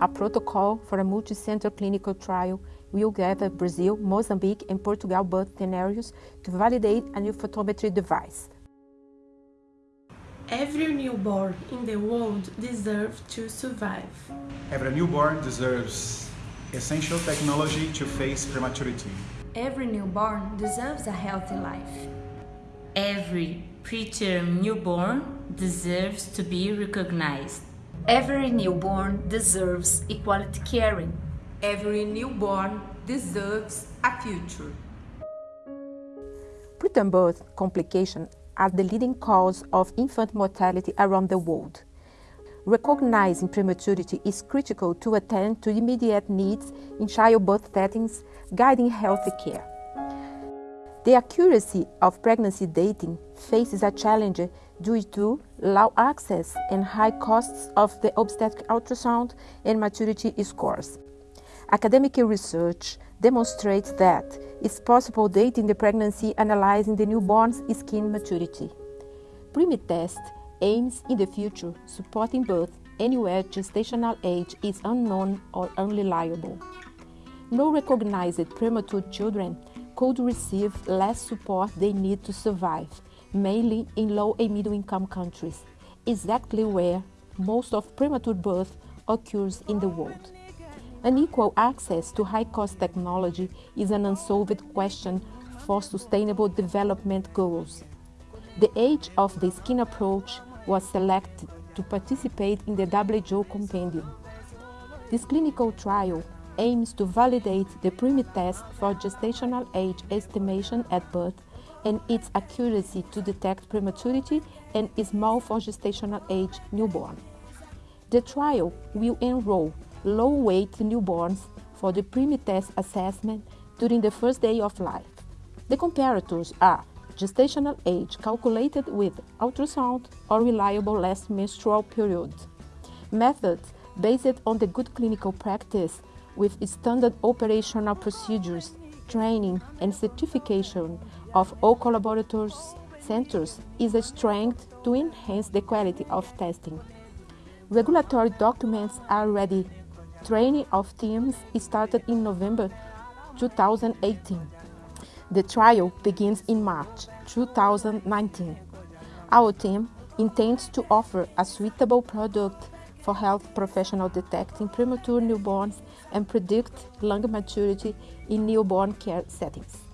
A protocol for a multi-center clinical trial will gather Brazil, Mozambique, and Portugal birth scenarios to validate a new photometry device. Every newborn in the world deserves to survive. Every newborn deserves essential technology to face prematurity. Every newborn deserves a healthy life. Every preterm newborn deserves to be recognized. Every newborn deserves equality caring. Every newborn deserves a future. Preterm birth complications are the leading cause of infant mortality around the world. Recognizing prematurity is critical to attend to immediate needs in childbirth settings, guiding healthy care. The accuracy of pregnancy dating faces a challenge due to low access and high costs of the obstetric ultrasound and maturity scores. Academic research demonstrates that it's possible dating the pregnancy analyzing the newborn's skin maturity. Preemie-test aims in the future supporting birth anywhere gestational age is unknown or unreliable. No recognized premature children could receive less support they need to survive, mainly in low and middle income countries, exactly where most of premature birth occurs in the world. Unequal access to high-cost technology is an unsolved question for sustainable development goals. The age of the skin approach was selected to participate in the WHO compendium. This clinical trial aims to validate the Preemie-test for gestational age estimation at birth and its accuracy to detect prematurity and small for gestational age newborn. The trial will enroll low-weight newborns for the Preemie-test assessment during the first day of life. The comparators are gestational age calculated with ultrasound or reliable last menstrual period. Methods based on the good clinical practice with standard operational procedures, training and certification of all collaborators centers is a strength to enhance the quality of testing. Regulatory documents are ready Training of teams started in November 2018. The trial begins in March 2019. Our team intends to offer a suitable product for health professionals detecting premature newborns and predict lung maturity in newborn care settings.